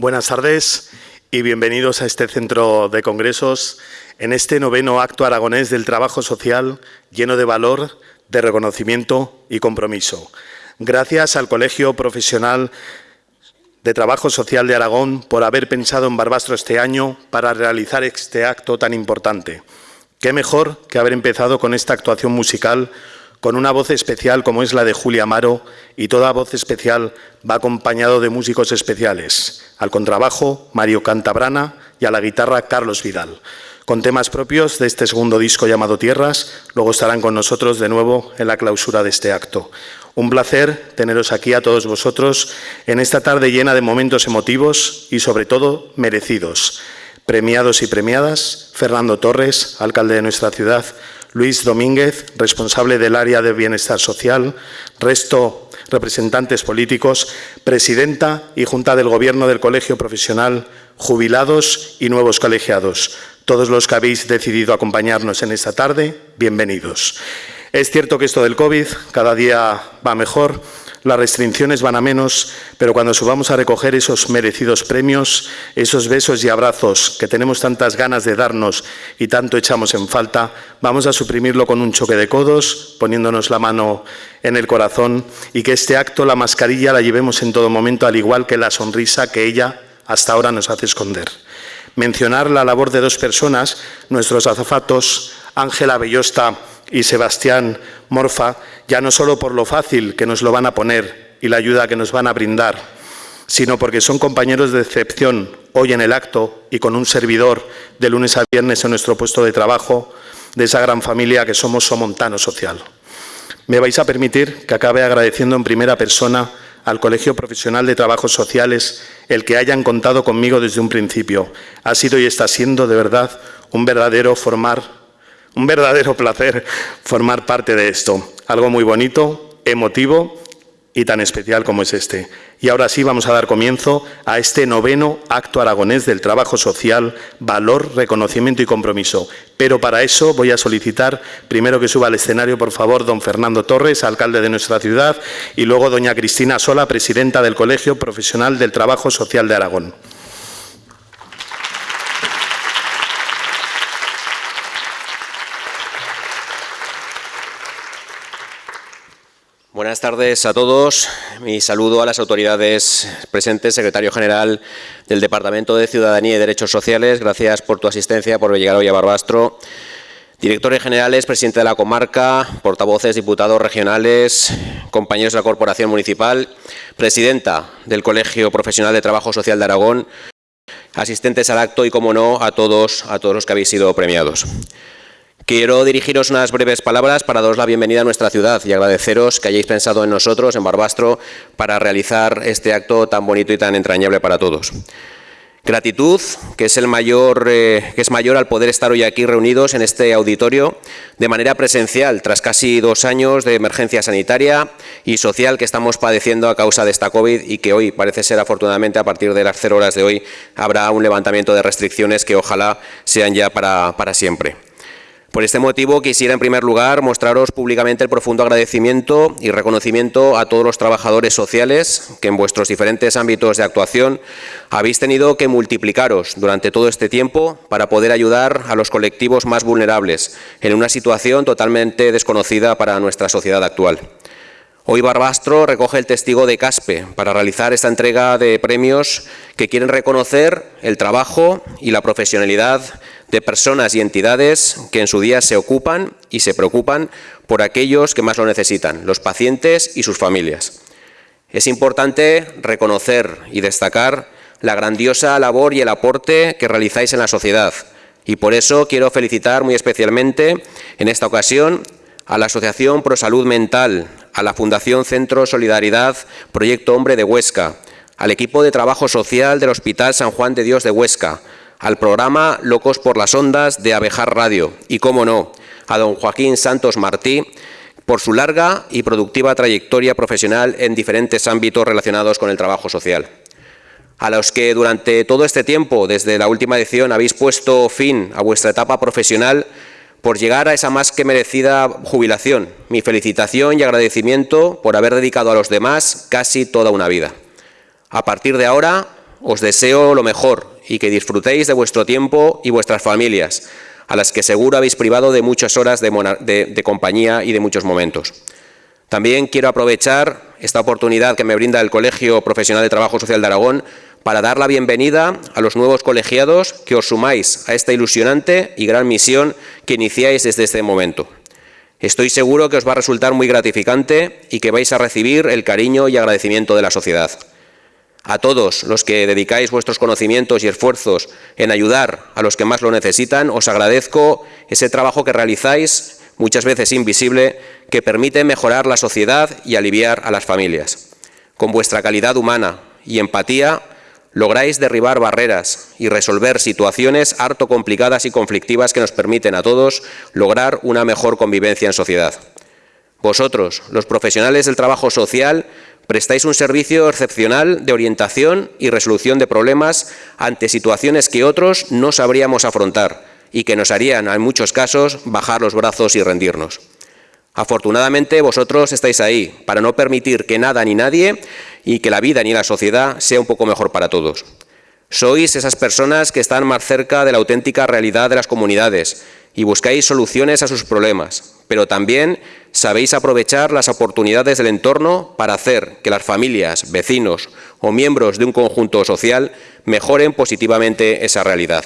Buenas tardes y bienvenidos a este centro de congresos en este noveno acto aragonés del trabajo social lleno de valor, de reconocimiento y compromiso. Gracias al Colegio Profesional de Trabajo Social de Aragón por haber pensado en Barbastro este año para realizar este acto tan importante. Qué mejor que haber empezado con esta actuación musical con una voz especial como es la de Julia Amaro y toda voz especial va acompañado de músicos especiales, al contrabajo Mario Cantabrana y a la guitarra Carlos Vidal. Con temas propios de este segundo disco llamado Tierras, luego estarán con nosotros de nuevo en la clausura de este acto. Un placer teneros aquí a todos vosotros en esta tarde llena de momentos emotivos y sobre todo merecidos. Premiados y premiadas, Fernando Torres, alcalde de nuestra ciudad, Luis Domínguez, responsable del área de bienestar social, resto representantes políticos, presidenta y junta del Gobierno del Colegio Profesional, jubilados y nuevos colegiados. Todos los que habéis decidido acompañarnos en esta tarde, bienvenidos. Es cierto que esto del COVID cada día va mejor, las restricciones van a menos, pero cuando subamos a recoger esos merecidos premios, esos besos y abrazos que tenemos tantas ganas de darnos y tanto echamos en falta, vamos a suprimirlo con un choque de codos, poniéndonos la mano en el corazón y que este acto, la mascarilla, la llevemos en todo momento, al igual que la sonrisa que ella hasta ahora nos hace esconder. Mencionar la labor de dos personas, nuestros azafatos, Ángela Bellosta y Sebastián Morfa, ya no solo por lo fácil que nos lo van a poner y la ayuda que nos van a brindar, sino porque son compañeros de excepción hoy en el acto y con un servidor de lunes a viernes en nuestro puesto de trabajo de esa gran familia que somos Somontano Social. Me vais a permitir que acabe agradeciendo en primera persona al Colegio Profesional de Trabajos Sociales el que hayan contado conmigo desde un principio. Ha sido y está siendo de verdad un verdadero formar un verdadero placer formar parte de esto, algo muy bonito, emotivo y tan especial como es este. Y ahora sí vamos a dar comienzo a este noveno acto aragonés del trabajo social, valor, reconocimiento y compromiso. Pero para eso voy a solicitar primero que suba al escenario, por favor, don Fernando Torres, alcalde de nuestra ciudad, y luego doña Cristina Sola, presidenta del Colegio Profesional del Trabajo Social de Aragón. Buenas tardes a todos. Mi saludo a las autoridades presentes, secretario general del Departamento de Ciudadanía y Derechos Sociales. Gracias por tu asistencia, por llegar hoy a Barbastro. Directores generales, presidente de la comarca, portavoces, diputados regionales, compañeros de la Corporación Municipal, presidenta del Colegio Profesional de Trabajo Social de Aragón, asistentes al acto y, como no, a todos, a todos los que habéis sido premiados. Quiero dirigiros unas breves palabras para daros la bienvenida a nuestra ciudad y agradeceros que hayáis pensado en nosotros, en Barbastro, para realizar este acto tan bonito y tan entrañable para todos. Gratitud, que es, el mayor, eh, que es mayor al poder estar hoy aquí reunidos en este auditorio de manera presencial, tras casi dos años de emergencia sanitaria y social que estamos padeciendo a causa de esta COVID y que hoy parece ser afortunadamente a partir de las cero horas de hoy habrá un levantamiento de restricciones que ojalá sean ya para, para siempre. Por este motivo quisiera en primer lugar mostraros públicamente el profundo agradecimiento y reconocimiento a todos los trabajadores sociales que en vuestros diferentes ámbitos de actuación habéis tenido que multiplicaros durante todo este tiempo para poder ayudar a los colectivos más vulnerables en una situación totalmente desconocida para nuestra sociedad actual. Hoy Barbastro recoge el testigo de CASPE para realizar esta entrega de premios que quieren reconocer el trabajo y la profesionalidad de personas y entidades que en su día se ocupan y se preocupan por aquellos que más lo necesitan, los pacientes y sus familias. Es importante reconocer y destacar la grandiosa labor y el aporte que realizáis en la sociedad y por eso quiero felicitar muy especialmente en esta ocasión a la Asociación Pro Salud Mental, a la Fundación Centro Solidaridad Proyecto Hombre de Huesca, al equipo de trabajo social del Hospital San Juan de Dios de Huesca, al programa Locos por las Ondas de Abejar Radio y, cómo no, a don Joaquín Santos Martí por su larga y productiva trayectoria profesional en diferentes ámbitos relacionados con el trabajo social. A los que durante todo este tiempo, desde la última edición, habéis puesto fin a vuestra etapa profesional por llegar a esa más que merecida jubilación. Mi felicitación y agradecimiento por haber dedicado a los demás casi toda una vida. A partir de ahora, os deseo lo mejor y que disfrutéis de vuestro tiempo y vuestras familias, a las que seguro habéis privado de muchas horas de, compañía y de muchos momentos. También quiero aprovechar esta oportunidad que me brinda el Colegio Profesional de Trabajo Social de Aragón para dar la bienvenida a los nuevos colegiados que os sumáis a esta ilusionante y gran misión que iniciáis desde este momento. Estoy seguro que os va a resultar muy gratificante y que vais a recibir el cariño y agradecimiento de la sociedad. A todos los que dedicáis vuestros conocimientos y esfuerzos en ayudar a los que más lo necesitan, os agradezco ese trabajo que realizáis, muchas veces invisible, que permite mejorar la sociedad y aliviar a las familias. Con vuestra calidad humana y empatía, lográis derribar barreras y resolver situaciones harto complicadas y conflictivas que nos permiten a todos lograr una mejor convivencia en sociedad. Vosotros, los profesionales del trabajo social, prestáis un servicio excepcional de orientación y resolución de problemas ante situaciones que otros no sabríamos afrontar y que nos harían, en muchos casos, bajar los brazos y rendirnos. Afortunadamente, vosotros estáis ahí para no permitir que nada ni nadie y que la vida ni la sociedad sea un poco mejor para todos. Sois esas personas que están más cerca de la auténtica realidad de las comunidades y buscáis soluciones a sus problemas, pero también sabéis aprovechar las oportunidades del entorno para hacer que las familias, vecinos o miembros de un conjunto social mejoren positivamente esa realidad.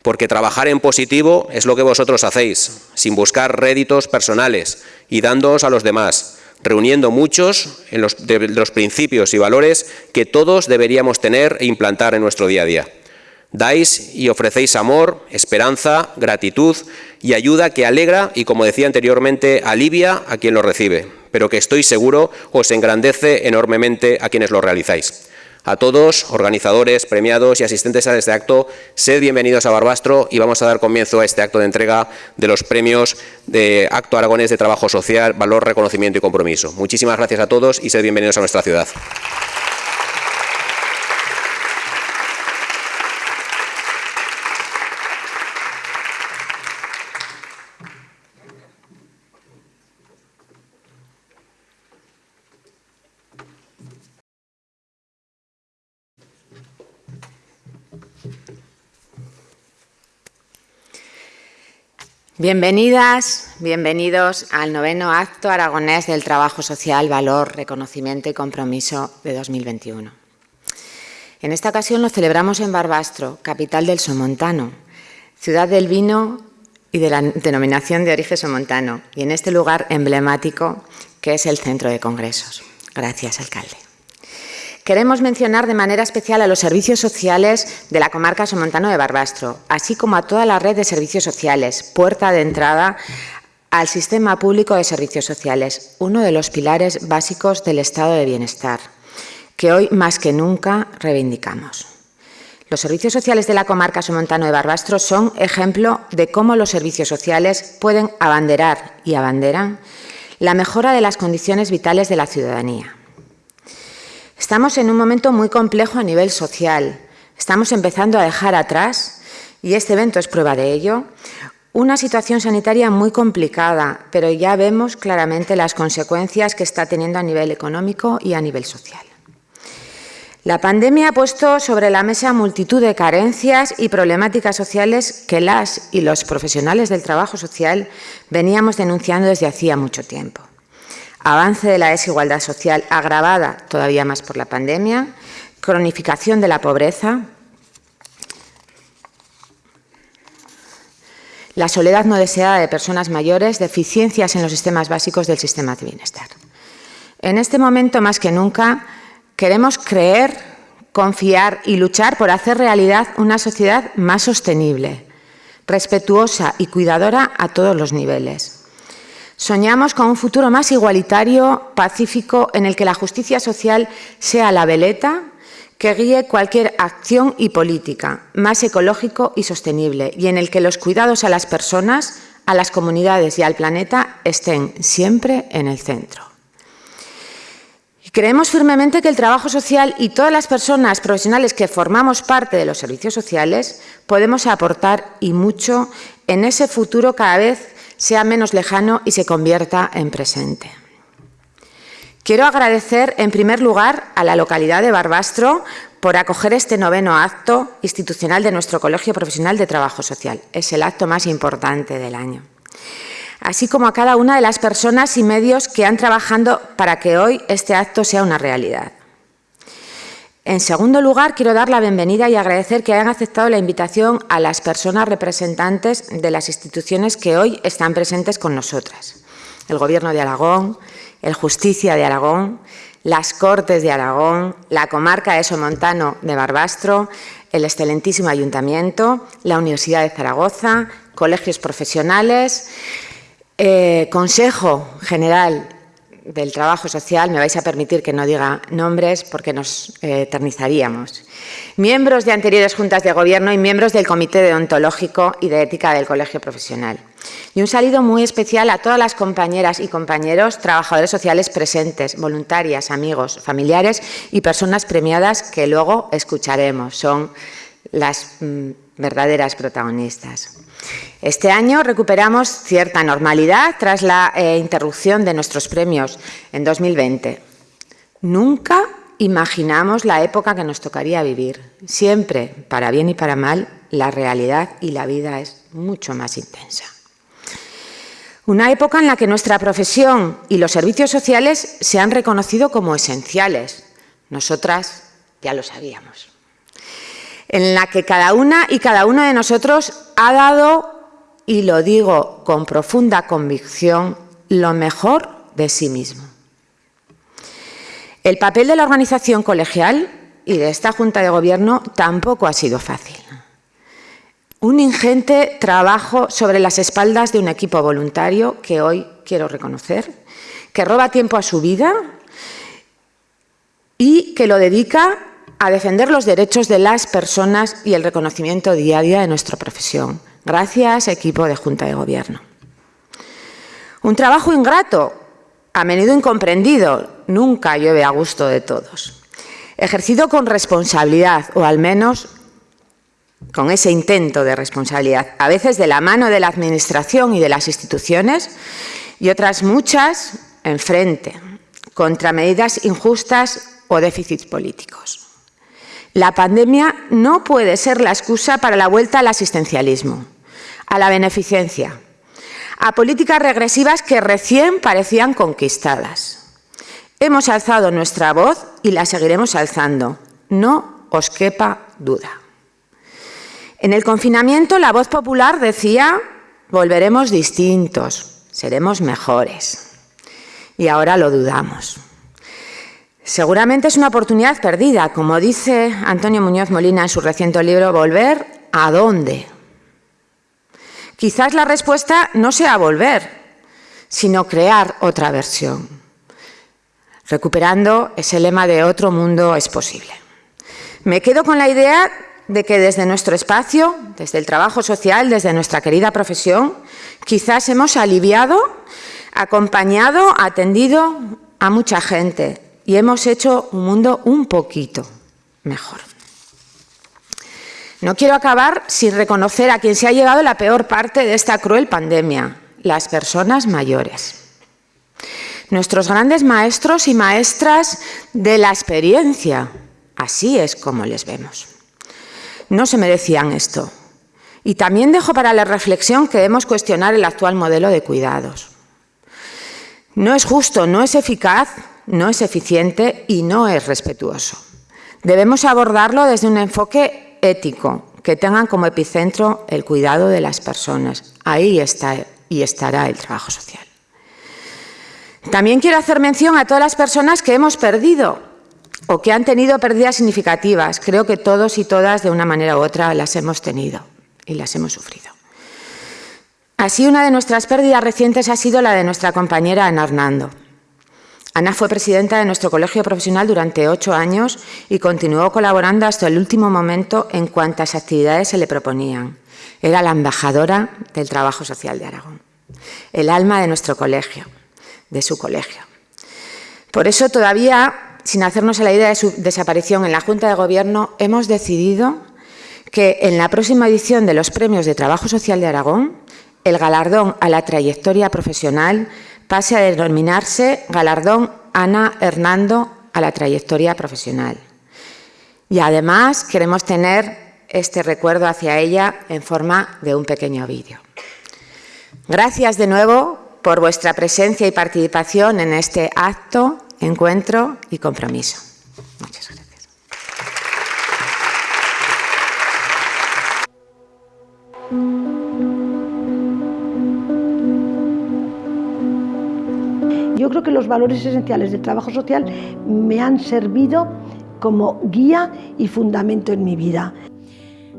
Porque trabajar en positivo es lo que vosotros hacéis, sin buscar réditos personales y dándoos a los demás, reuniendo muchos de los principios y valores que todos deberíamos tener e implantar en nuestro día a día. Dais y ofrecéis amor, esperanza, gratitud y ayuda que alegra y, como decía anteriormente, alivia a quien lo recibe, pero que estoy seguro os engrandece enormemente a quienes lo realizáis. A todos, organizadores, premiados y asistentes a este acto, sed bienvenidos a Barbastro y vamos a dar comienzo a este acto de entrega de los premios de Acto Aragonés de Trabajo Social, Valor, Reconocimiento y Compromiso. Muchísimas gracias a todos y sed bienvenidos a nuestra ciudad. Bienvenidas, bienvenidos al noveno acto aragonés del Trabajo Social, Valor, Reconocimiento y Compromiso de 2021. En esta ocasión lo celebramos en Barbastro, capital del Somontano, ciudad del vino y de la denominación de origen somontano, y en este lugar emblemático que es el Centro de Congresos. Gracias, alcalde. Queremos mencionar de manera especial a los servicios sociales de la comarca somontano de Barbastro, así como a toda la red de servicios sociales, puerta de entrada al sistema público de servicios sociales, uno de los pilares básicos del estado de bienestar, que hoy más que nunca reivindicamos. Los servicios sociales de la comarca somontano de Barbastro son ejemplo de cómo los servicios sociales pueden abanderar y abanderan la mejora de las condiciones vitales de la ciudadanía. Estamos en un momento muy complejo a nivel social. Estamos empezando a dejar atrás, y este evento es prueba de ello, una situación sanitaria muy complicada, pero ya vemos claramente las consecuencias que está teniendo a nivel económico y a nivel social. La pandemia ha puesto sobre la mesa multitud de carencias y problemáticas sociales que las y los profesionales del trabajo social veníamos denunciando desde hacía mucho tiempo avance de la desigualdad social agravada todavía más por la pandemia, cronificación de la pobreza, la soledad no deseada de personas mayores, deficiencias en los sistemas básicos del sistema de bienestar. En este momento, más que nunca, queremos creer, confiar y luchar por hacer realidad una sociedad más sostenible, respetuosa y cuidadora a todos los niveles. Soñamos con un futuro más igualitario, pacífico, en el que la justicia social sea la veleta que guíe cualquier acción y política, más ecológico y sostenible, y en el que los cuidados a las personas, a las comunidades y al planeta estén siempre en el centro. Creemos firmemente que el trabajo social y todas las personas profesionales que formamos parte de los servicios sociales podemos aportar y mucho en ese futuro cada vez sea menos lejano y se convierta en presente. Quiero agradecer, en primer lugar, a la localidad de Barbastro por acoger este noveno acto institucional de nuestro Colegio Profesional de Trabajo Social. Es el acto más importante del año. Así como a cada una de las personas y medios que han trabajado para que hoy este acto sea una realidad. En segundo lugar, quiero dar la bienvenida y agradecer que hayan aceptado la invitación a las personas representantes de las instituciones que hoy están presentes con nosotras. El Gobierno de Aragón, el Justicia de Aragón, las Cortes de Aragón, la comarca de Somontano de Barbastro, el excelentísimo Ayuntamiento, la Universidad de Zaragoza, colegios profesionales, eh, Consejo General del trabajo social, me vais a permitir que no diga nombres porque nos eh, eternizaríamos. Miembros de anteriores juntas de gobierno y miembros del Comité Deontológico y de Ética del Colegio Profesional. Y un saludo muy especial a todas las compañeras y compañeros trabajadores sociales presentes, voluntarias, amigos, familiares y personas premiadas que luego escucharemos. Son las mm, verdaderas protagonistas. Este año recuperamos cierta normalidad tras la eh, interrupción de nuestros premios en 2020. Nunca imaginamos la época que nos tocaría vivir. Siempre, para bien y para mal, la realidad y la vida es mucho más intensa. Una época en la que nuestra profesión y los servicios sociales se han reconocido como esenciales. Nosotras ya lo sabíamos en la que cada una y cada uno de nosotros ha dado, y lo digo con profunda convicción, lo mejor de sí mismo. El papel de la organización colegial y de esta Junta de Gobierno tampoco ha sido fácil. Un ingente trabajo sobre las espaldas de un equipo voluntario que hoy quiero reconocer, que roba tiempo a su vida y que lo dedica a defender los derechos de las personas y el reconocimiento día de nuestra profesión. Gracias, equipo de Junta de Gobierno. Un trabajo ingrato, a menudo incomprendido, nunca llueve a gusto de todos. Ejercido con responsabilidad, o al menos con ese intento de responsabilidad, a veces de la mano de la Administración y de las instituciones, y otras muchas enfrente, contra medidas injustas o déficits políticos. La pandemia no puede ser la excusa para la vuelta al asistencialismo, a la beneficencia, a políticas regresivas que recién parecían conquistadas. Hemos alzado nuestra voz y la seguiremos alzando. No os quepa duda. En el confinamiento la voz popular decía volveremos distintos, seremos mejores. Y ahora lo dudamos. Seguramente es una oportunidad perdida, como dice Antonio Muñoz Molina en su reciente libro Volver a dónde. Quizás la respuesta no sea volver, sino crear otra versión, recuperando ese lema de otro mundo es posible. Me quedo con la idea de que desde nuestro espacio, desde el trabajo social, desde nuestra querida profesión, quizás hemos aliviado, acompañado, atendido a mucha gente y hemos hecho un mundo un poquito mejor. No quiero acabar sin reconocer a quien se ha llevado la peor parte de esta cruel pandemia, las personas mayores. Nuestros grandes maestros y maestras de la experiencia, así es como les vemos. No se merecían esto. Y también dejo para la reflexión que debemos cuestionar el actual modelo de cuidados. No es justo, no es eficaz no es eficiente y no es respetuoso. Debemos abordarlo desde un enfoque ético, que tengan como epicentro el cuidado de las personas. Ahí está y estará el trabajo social. También quiero hacer mención a todas las personas que hemos perdido o que han tenido pérdidas significativas. Creo que todos y todas, de una manera u otra, las hemos tenido y las hemos sufrido. Así, una de nuestras pérdidas recientes ha sido la de nuestra compañera Ana Hernando. Ana fue presidenta de nuestro colegio profesional durante ocho años y continuó colaborando hasta el último momento en cuantas actividades se le proponían. Era la embajadora del trabajo social de Aragón, el alma de nuestro colegio, de su colegio. Por eso todavía, sin hacernos a la idea de su desaparición en la Junta de Gobierno, hemos decidido que en la próxima edición de los Premios de Trabajo Social de Aragón, el galardón a la trayectoria profesional pase a denominarse Galardón Ana Hernando a la trayectoria profesional. Y además queremos tener este recuerdo hacia ella en forma de un pequeño vídeo. Gracias de nuevo por vuestra presencia y participación en este acto, encuentro y compromiso. Muchas gracias. Yo creo que los valores esenciales del trabajo social me han servido como guía y fundamento en mi vida.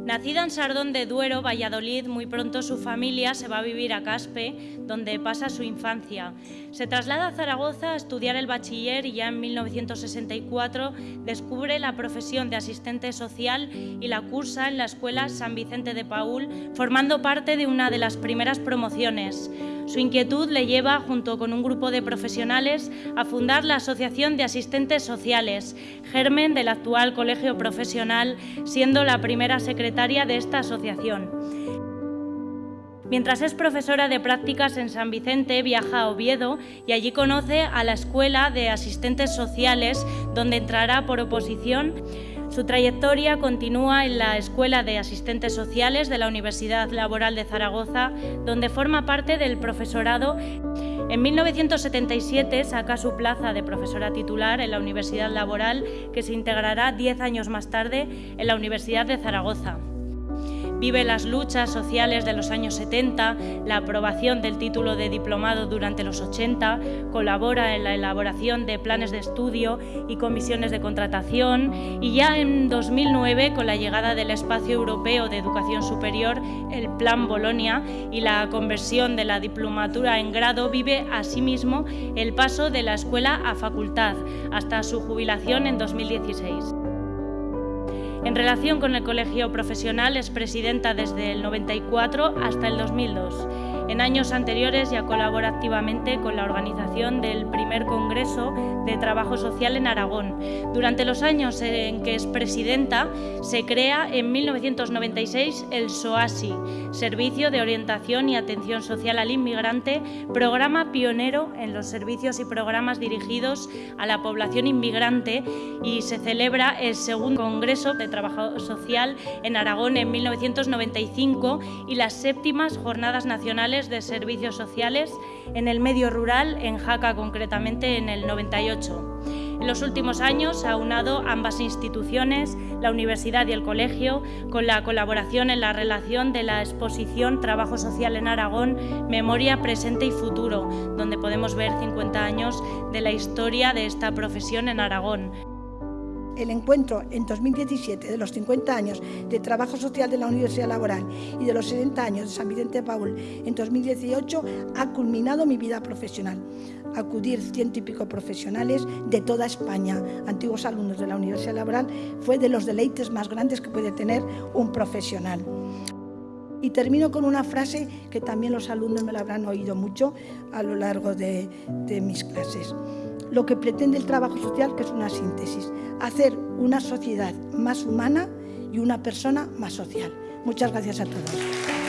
Nacida en Sardón de Duero, Valladolid, muy pronto su familia se va a vivir a Caspe, donde pasa su infancia. Se traslada a Zaragoza a estudiar el bachiller y ya en 1964 descubre la profesión de asistente social y la cursa en la Escuela San Vicente de Paul, formando parte de una de las primeras promociones. Su inquietud le lleva, junto con un grupo de profesionales, a fundar la Asociación de Asistentes Sociales, germen del actual colegio profesional, siendo la primera secretaria de esta asociación. Mientras es profesora de prácticas en San Vicente, viaja a Oviedo y allí conoce a la Escuela de Asistentes Sociales, donde entrará por oposición su trayectoria continúa en la Escuela de Asistentes Sociales de la Universidad Laboral de Zaragoza, donde forma parte del profesorado. En 1977 saca su plaza de profesora titular en la Universidad Laboral, que se integrará diez años más tarde en la Universidad de Zaragoza. Vive las luchas sociales de los años 70, la aprobación del título de diplomado durante los 80, colabora en la elaboración de planes de estudio y comisiones de contratación y ya en 2009, con la llegada del Espacio Europeo de Educación Superior, el Plan Bolonia y la conversión de la diplomatura en grado, vive asimismo el paso de la escuela a facultad hasta su jubilación en 2016. En relación con el colegio profesional es presidenta desde el 94 hasta el 2002. En años anteriores ya colabora activamente con la organización del primer Congreso de Trabajo Social en Aragón. Durante los años en que es presidenta, se crea en 1996 el SOASI, Servicio de Orientación y Atención Social al Inmigrante, programa pionero en los servicios y programas dirigidos a la población inmigrante y se celebra el segundo Congreso de Trabajo Social en Aragón en 1995 y las séptimas Jornadas Nacionales de servicios sociales en el medio rural, en Jaca concretamente en el 98. En los últimos años ha unado ambas instituciones, la universidad y el colegio, con la colaboración en la relación de la exposición Trabajo Social en Aragón, Memoria, Presente y Futuro, donde podemos ver 50 años de la historia de esta profesión en Aragón el encuentro en 2017 de los 50 años de trabajo social de la Universidad Laboral y de los 60 años de San Vicente Paul en 2018 ha culminado mi vida profesional. Acudir ciento y pico profesionales de toda España, antiguos alumnos de la Universidad Laboral, fue de los deleites más grandes que puede tener un profesional. Y termino con una frase que también los alumnos me la habrán oído mucho a lo largo de, de mis clases lo que pretende el trabajo social, que es una síntesis, hacer una sociedad más humana y una persona más social. Muchas gracias a todos.